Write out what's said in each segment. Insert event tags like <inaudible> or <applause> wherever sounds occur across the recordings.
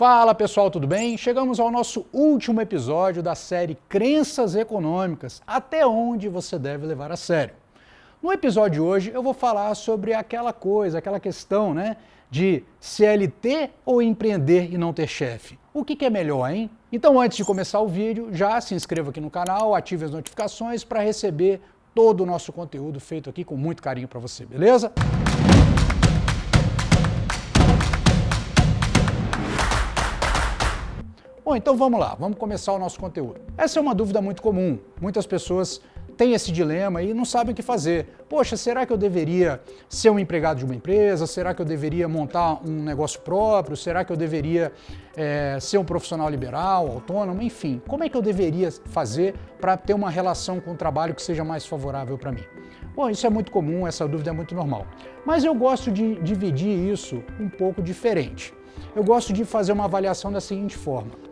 Fala pessoal, tudo bem? Chegamos ao nosso último episódio da série Crenças Econômicas, até onde você deve levar a sério. No episódio de hoje eu vou falar sobre aquela coisa, aquela questão né, de CLT ou empreender e não ter chefe. O que, que é melhor, hein? Então antes de começar o vídeo, já se inscreva aqui no canal, ative as notificações para receber todo o nosso conteúdo feito aqui com muito carinho para você, beleza? Bom, então vamos lá, vamos começar o nosso conteúdo. Essa é uma dúvida muito comum. Muitas pessoas têm esse dilema e não sabem o que fazer. Poxa, será que eu deveria ser um empregado de uma empresa? Será que eu deveria montar um negócio próprio? Será que eu deveria é, ser um profissional liberal, autônomo? Enfim, como é que eu deveria fazer para ter uma relação com o trabalho que seja mais favorável para mim? Bom, isso é muito comum, essa dúvida é muito normal. Mas eu gosto de dividir isso um pouco diferente. Eu gosto de fazer uma avaliação da seguinte forma.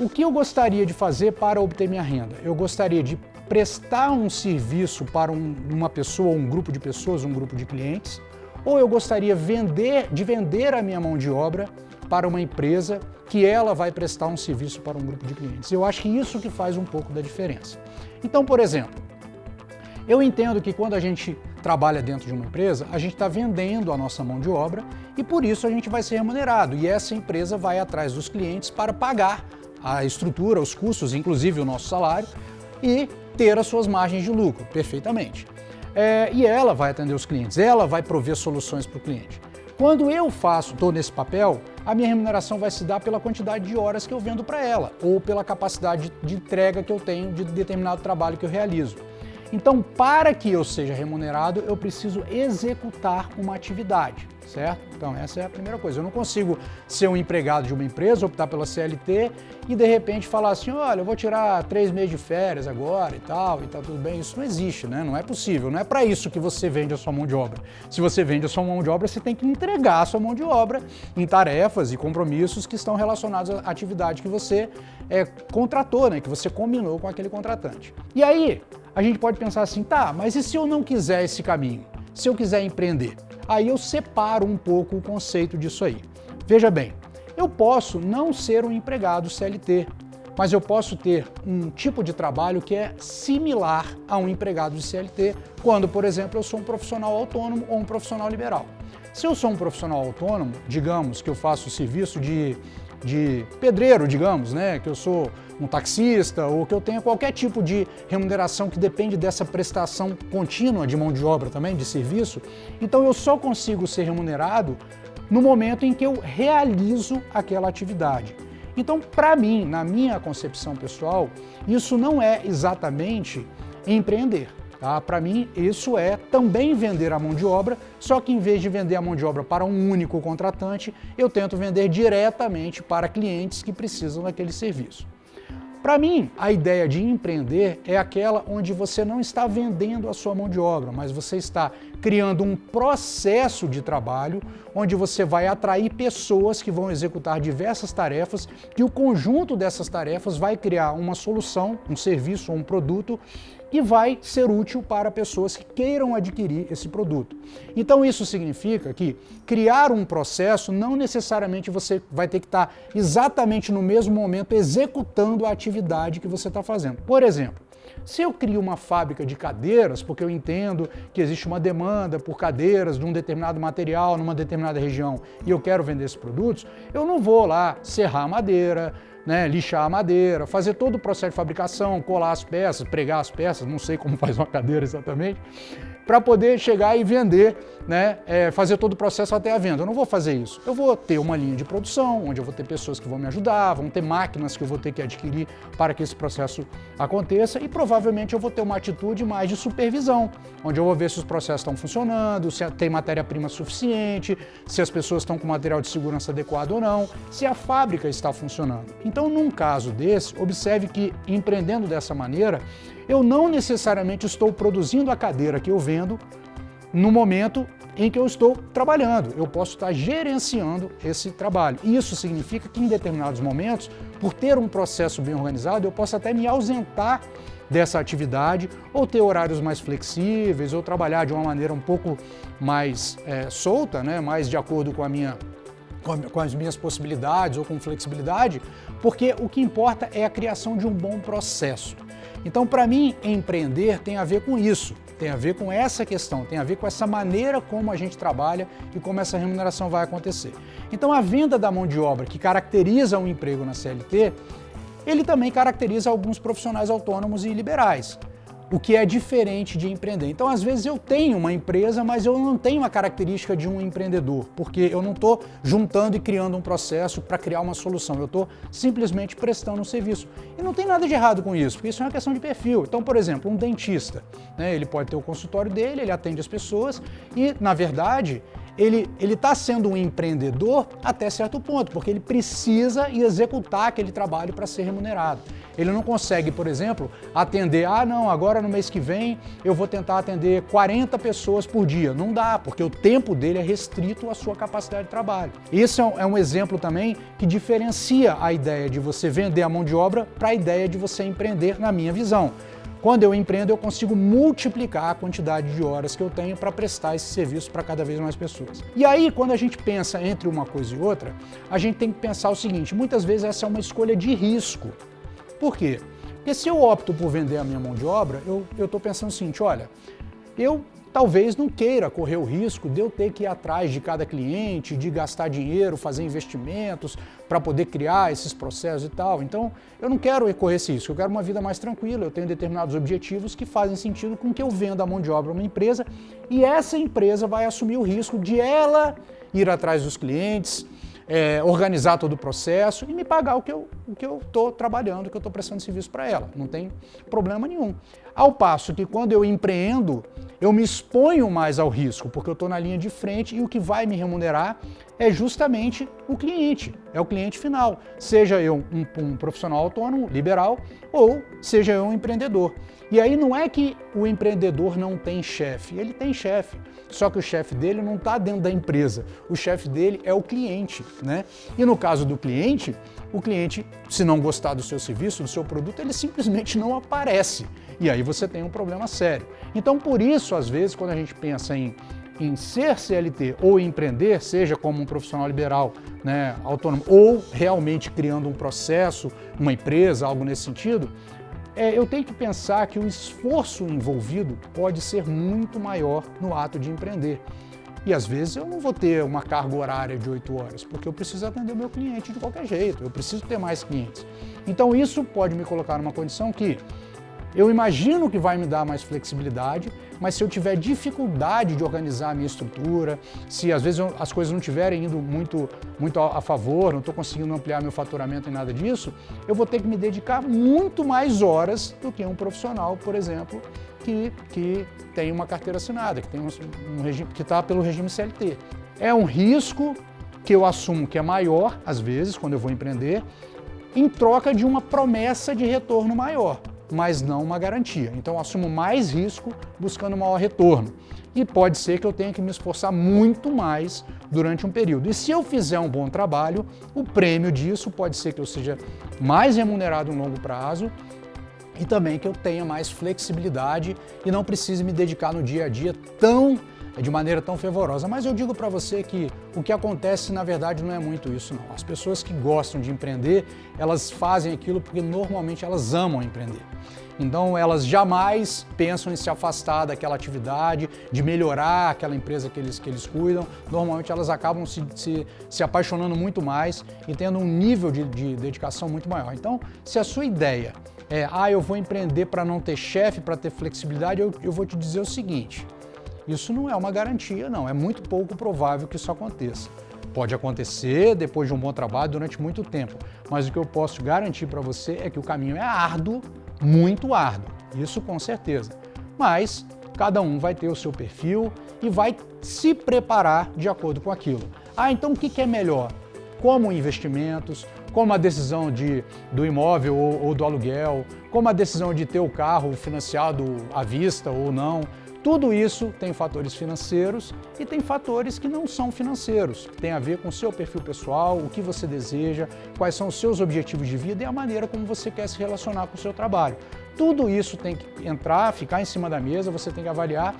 O que eu gostaria de fazer para obter minha renda? Eu gostaria de prestar um serviço para um, uma pessoa, um grupo de pessoas, um grupo de clientes, ou eu gostaria vender, de vender a minha mão de obra para uma empresa que ela vai prestar um serviço para um grupo de clientes. Eu acho que isso que faz um pouco da diferença. Então, por exemplo, eu entendo que quando a gente trabalha dentro de uma empresa, a gente está vendendo a nossa mão de obra e por isso a gente vai ser remunerado. E essa empresa vai atrás dos clientes para pagar a estrutura, os custos, inclusive o nosso salário, e ter as suas margens de lucro, perfeitamente. É, e ela vai atender os clientes, ela vai prover soluções para o cliente. Quando eu faço, estou nesse papel, a minha remuneração vai se dar pela quantidade de horas que eu vendo para ela, ou pela capacidade de entrega que eu tenho de determinado trabalho que eu realizo. Então, para que eu seja remunerado, eu preciso executar uma atividade, certo? Então, essa é a primeira coisa. Eu não consigo ser um empregado de uma empresa, optar pela CLT e, de repente, falar assim, olha, eu vou tirar três meses de férias agora e tal, e tá tudo bem. Isso não existe, né? Não é possível. Não é para isso que você vende a sua mão de obra. Se você vende a sua mão de obra, você tem que entregar a sua mão de obra em tarefas e compromissos que estão relacionados à atividade que você é, contratou, né? Que você combinou com aquele contratante. E aí, a gente pode pensar assim, tá, mas e se eu não quiser esse caminho? Se eu quiser empreender? Aí eu separo um pouco o conceito disso aí. Veja bem, eu posso não ser um empregado CLT, mas eu posso ter um tipo de trabalho que é similar a um empregado de CLT, quando, por exemplo, eu sou um profissional autônomo ou um profissional liberal. Se eu sou um profissional autônomo, digamos que eu faço serviço de de pedreiro, digamos, né, que eu sou um taxista ou que eu tenha qualquer tipo de remuneração que depende dessa prestação contínua de mão de obra também, de serviço, então eu só consigo ser remunerado no momento em que eu realizo aquela atividade. Então, para mim, na minha concepção pessoal, isso não é exatamente empreender. Tá? Para mim, isso é também vender a mão de obra, só que em vez de vender a mão de obra para um único contratante, eu tento vender diretamente para clientes que precisam daquele serviço. Para mim, a ideia de empreender é aquela onde você não está vendendo a sua mão de obra, mas você está criando um processo de trabalho onde você vai atrair pessoas que vão executar diversas tarefas e o conjunto dessas tarefas vai criar uma solução, um serviço ou um produto e vai ser útil para pessoas que queiram adquirir esse produto. Então isso significa que criar um processo não necessariamente você vai ter que estar exatamente no mesmo momento executando a atividade que você está fazendo. Por exemplo, se eu crio uma fábrica de cadeiras, porque eu entendo que existe uma demanda por cadeiras de um determinado material numa determinada região e eu quero vender esses produtos, eu não vou lá serrar madeira, né, lixar a madeira, fazer todo o processo de fabricação, colar as peças, pregar as peças, não sei como <laughs> faz uma cadeira exatamente, para poder chegar e vender, né, é, fazer todo o processo até a venda. Eu não vou fazer isso. Eu vou ter uma linha de produção, onde eu vou ter pessoas que vão me ajudar, vão ter máquinas que eu vou ter que adquirir para que esse processo aconteça e provavelmente eu vou ter uma atitude mais de supervisão, onde eu vou ver se os processos estão funcionando, se tem matéria-prima suficiente, se as pessoas estão com material de segurança adequado ou não, se a fábrica está funcionando. Então, num caso desse, observe que empreendendo dessa maneira, eu não necessariamente estou produzindo a cadeira que eu vendo no momento em que eu estou trabalhando. Eu posso estar gerenciando esse trabalho. Isso significa que em determinados momentos, por ter um processo bem organizado, eu posso até me ausentar dessa atividade, ou ter horários mais flexíveis, ou trabalhar de uma maneira um pouco mais é, solta, né, mais de acordo com a minha com as minhas possibilidades ou com flexibilidade, porque o que importa é a criação de um bom processo. Então, para mim, empreender tem a ver com isso, tem a ver com essa questão, tem a ver com essa maneira como a gente trabalha e como essa remuneração vai acontecer. Então, a venda da mão de obra que caracteriza um emprego na CLT, ele também caracteriza alguns profissionais autônomos e liberais o que é diferente de empreender. Então, às vezes eu tenho uma empresa, mas eu não tenho a característica de um empreendedor, porque eu não estou juntando e criando um processo para criar uma solução, eu estou simplesmente prestando um serviço. E não tem nada de errado com isso, porque isso é uma questão de perfil. Então, por exemplo, um dentista, né, ele pode ter o consultório dele, ele atende as pessoas e, na verdade, ele está sendo um empreendedor até certo ponto, porque ele precisa executar aquele trabalho para ser remunerado. Ele não consegue, por exemplo, atender, ah não, agora no mês que vem eu vou tentar atender 40 pessoas por dia. Não dá, porque o tempo dele é restrito à sua capacidade de trabalho. Esse é um é exemplo também que diferencia a ideia de você vender a mão de obra para a ideia de você empreender, na minha visão. Quando eu empreendo, eu consigo multiplicar a quantidade de horas que eu tenho para prestar esse serviço para cada vez mais pessoas. E aí, quando a gente pensa entre uma coisa e outra, a gente tem que pensar o seguinte, muitas vezes essa é uma escolha de risco. Por quê? Porque se eu opto por vender a minha mão de obra, eu estou pensando o seguinte, olha, eu talvez não queira correr o risco de eu ter que ir atrás de cada cliente, de gastar dinheiro, fazer investimentos para poder criar esses processos e tal. Então, eu não quero correr esse risco, eu quero uma vida mais tranquila, eu tenho determinados objetivos que fazem sentido com que eu venda a mão de obra a uma empresa e essa empresa vai assumir o risco de ela ir atrás dos clientes, é, organizar todo o processo e me pagar o que eu estou trabalhando, o que eu estou prestando serviço para ela. Não tem problema nenhum. Ao passo que quando eu empreendo, eu me exponho mais ao risco, porque eu estou na linha de frente e o que vai me remunerar é justamente o cliente, é o cliente final. Seja eu um, um profissional autônomo, liberal, ou seja eu um empreendedor. E aí não é que o empreendedor não tem chefe, ele tem chefe. Só que o chefe dele não está dentro da empresa, o chefe dele é o cliente. Né? E no caso do cliente, o cliente, se não gostar do seu serviço, do seu produto, ele simplesmente não aparece. E aí você tem um problema sério. Então por isso, às vezes, quando a gente pensa em em ser CLT ou empreender, seja como um profissional liberal né, autônomo ou realmente criando um processo, uma empresa, algo nesse sentido, é, eu tenho que pensar que o esforço envolvido pode ser muito maior no ato de empreender. E às vezes eu não vou ter uma carga horária de 8 horas, porque eu preciso atender o meu cliente de qualquer jeito, eu preciso ter mais clientes. Então isso pode me colocar numa condição que eu imagino que vai me dar mais flexibilidade, mas se eu tiver dificuldade de organizar a minha estrutura, se às vezes as coisas não estiverem indo muito, muito a favor, não estou conseguindo ampliar meu faturamento e nada disso, eu vou ter que me dedicar muito mais horas do que um profissional, por exemplo, que, que tem uma carteira assinada, que tem um, um regime, que está pelo regime CLT. É um risco que eu assumo que é maior, às vezes, quando eu vou empreender, em troca de uma promessa de retorno maior mas não uma garantia. Então eu assumo mais risco buscando maior retorno. E pode ser que eu tenha que me esforçar muito mais durante um período. E se eu fizer um bom trabalho, o prêmio disso pode ser que eu seja mais remunerado em longo prazo e também que eu tenha mais flexibilidade e não precise me dedicar no dia a dia tão de maneira tão fervorosa. Mas eu digo para você que o que acontece, na verdade, não é muito isso, não. As pessoas que gostam de empreender, elas fazem aquilo porque normalmente elas amam empreender. Então elas jamais pensam em se afastar daquela atividade, de melhorar aquela empresa que eles, que eles cuidam. Normalmente elas acabam se, se, se apaixonando muito mais e tendo um nível de, de dedicação muito maior. Então, se a sua ideia é, ah, eu vou empreender para não ter chefe, para ter flexibilidade, eu, eu vou te dizer o seguinte, isso não é uma garantia, não. É muito pouco provável que isso aconteça. Pode acontecer depois de um bom trabalho durante muito tempo, mas o que eu posso garantir para você é que o caminho é árduo, muito árduo, isso com certeza. Mas cada um vai ter o seu perfil e vai se preparar de acordo com aquilo. Ah, então o que é melhor? Como investimentos, como a decisão de, do imóvel ou, ou do aluguel, como a decisão de ter o carro financiado à vista ou não, tudo isso tem fatores financeiros e tem fatores que não são financeiros, tem a ver com o seu perfil pessoal, o que você deseja, quais são os seus objetivos de vida e a maneira como você quer se relacionar com o seu trabalho. Tudo isso tem que entrar, ficar em cima da mesa, você tem que avaliar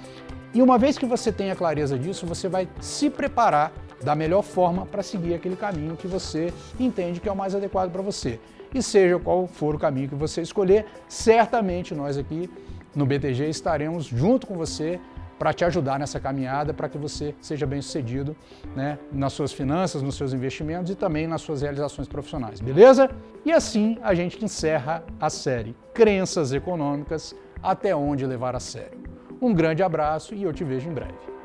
e uma vez que você tenha clareza disso, você vai se preparar da melhor forma para seguir aquele caminho que você entende que é o mais adequado para você. E seja qual for o caminho que você escolher, certamente nós aqui no BTG estaremos junto com você para te ajudar nessa caminhada, para que você seja bem sucedido né, nas suas finanças, nos seus investimentos e também nas suas realizações profissionais, beleza? E assim a gente encerra a série Crenças Econômicas, até onde levar a sério. Um grande abraço e eu te vejo em breve.